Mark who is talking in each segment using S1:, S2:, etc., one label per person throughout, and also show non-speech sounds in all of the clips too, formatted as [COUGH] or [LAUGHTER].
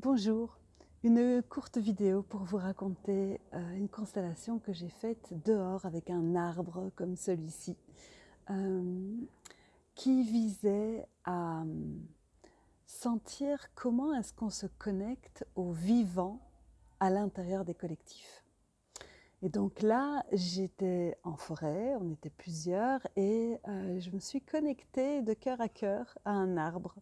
S1: Bonjour, une courte vidéo pour vous raconter euh, une constellation que j'ai faite dehors avec un arbre comme celui-ci euh, qui visait à euh, sentir comment est-ce qu'on se connecte au vivant à l'intérieur des collectifs. Et donc là, j'étais en forêt, on était plusieurs, et je me suis connectée de cœur à cœur à un arbre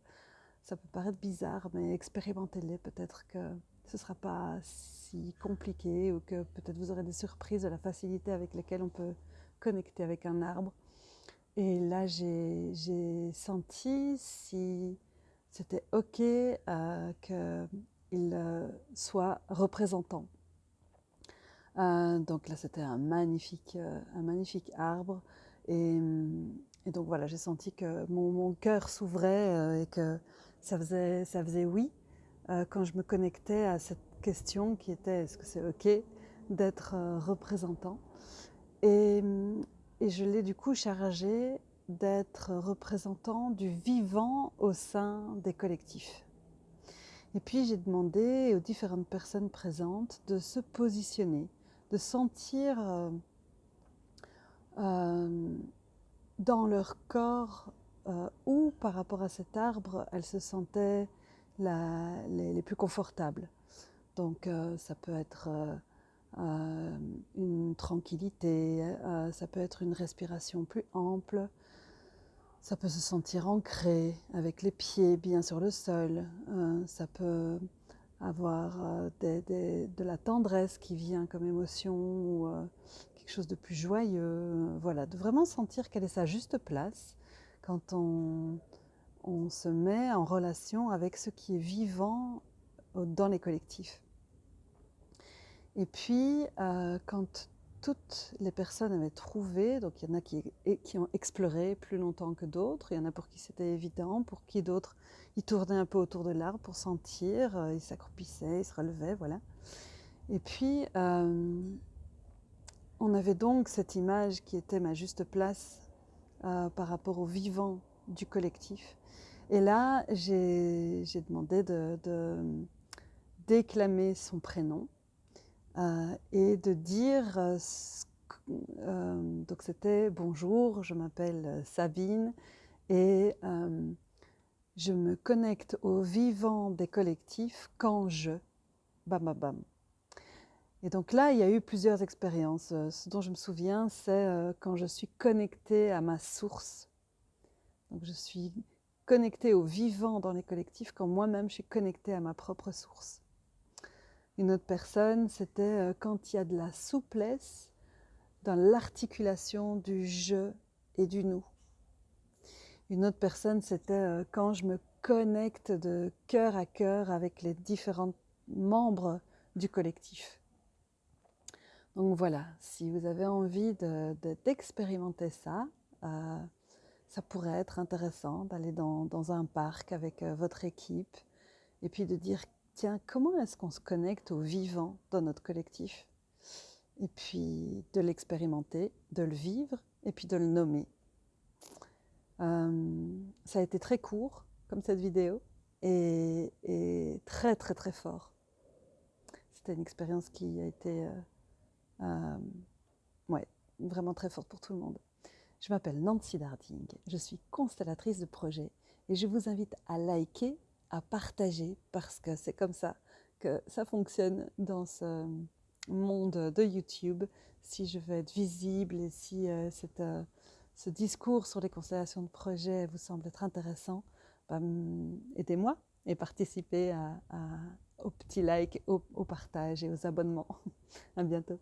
S1: ça peut paraître bizarre, mais expérimentez-les. Peut-être que ce ne sera pas si compliqué ou que peut-être vous aurez des surprises de la facilité avec laquelle on peut connecter avec un arbre. Et là, j'ai senti si c'était OK euh, qu'il euh, soit représentant. Euh, donc là, c'était un magnifique, magnifique arbre. Et, donc voilà, j'ai senti que mon, mon cœur s'ouvrait et que ça faisait, ça faisait oui euh, quand je me connectais à cette question qui était est-ce que c'est OK d'être euh, représentant? Et, et, je l'ai du coup chargé d'être représentant du vivant au sein des collectifs. Et puis j'ai demandé aux différentes personnes présentes de se positionner, de sentir euh, dans leur corps euh, où par rapport à cet arbre, elles se sentaient les, plus confortables. Donc euh, ça peut être euh, une tranquillité, ça peut être une respiration plus ample, ça peut se sentir ancré avec les pieds bien sur le sol, ça peut avoir de la tendresse qui vient comme émotion ou quelque chose de plus joyeux. Voilà, de vraiment sentir quelle est sa juste place quand on, se met en relation avec ce qui est vivant dans les collectifs. Et puis, euh, quand toutes les personnes avaient trouvé, donc il y en a qui, ont exploré plus longtemps que d'autres, il y en a pour qui c'était évident, pour qui d'autres, ils tournaient un peu autour de l'arbre pour sentir, euh, ils s'accroupissaient, ils se relevaient, voilà. Et puis, euh, on avait donc cette image qui était ma juste place euh, par rapport au vivant du collectif. Et là, j'ai demandé de, déclamer son prénom euh, et de dire, euh, donc c'était bonjour, je m'appelle Sabine et je me connecte au vivant des collectifs quand je, bam bam bam. Et donc là, il y a eu plusieurs expériences. Euh, ce dont je me souviens, c'est euh, quand je suis connectée à ma source. Donc je suis connectée au vivant dans les collectifs quand moi-même je suis connectée à ma propre source. Une autre personne, c'était euh, quand il y a de la souplesse dans l'articulation du je et du nous. Une autre personne, c'était quand je me connecte de cœur à cœur avec les différents membres du collectif. Donc voilà, si vous avez envie d'expérimenter ça, euh, ça pourrait être intéressant d'aller dans, un parc avec euh, votre équipe et puis de dire, tiens, comment est-ce qu'on se connecte au vivant dans notre collectif? Et puis de l'expérimenter, de le vivre et puis de le nommer. Euh, ça a été très court comme cette vidéo et, très très très fort. C'était une expérience qui a été ouais, vraiment très forte pour tout le monde. Je m'appelle Nancy Darding, je suis constellatrice de projet et je vous invite à liker, à partager parce que c'est comme ça que ça fonctionne dans ce monde de YouTube. Si je veux être visible et si euh, euh, ce discours sur les constellations de projet vous semble être intéressant, bah, aidez-moi et participez à, au petit like, au, au partage et aux abonnements. [LAUGHS] à bientôt.